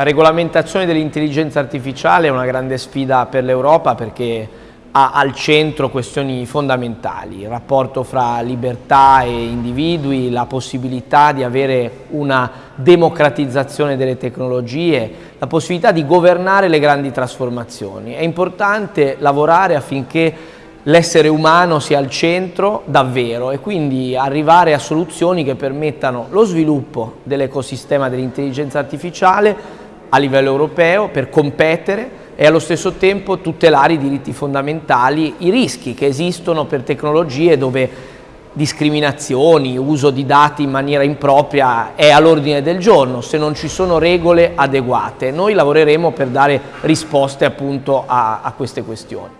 La regolamentazione dell'intelligenza artificiale è una grande sfida per l'Europa perché ha al centro questioni fondamentali, il rapporto fra libertà e individui, la possibilità di avere una democratizzazione delle tecnologie, la possibilità di governare le grandi trasformazioni. È importante lavorare affinché l'essere umano sia al centro davvero e quindi arrivare a soluzioni che permettano lo sviluppo dell'ecosistema dell'intelligenza artificiale a livello europeo per competere e allo stesso tempo tutelare i diritti fondamentali, i rischi che esistono per tecnologie dove discriminazioni, uso di dati in maniera impropria è all'ordine del giorno se non ci sono regole adeguate. Noi lavoreremo per dare risposte appunto a, a queste questioni.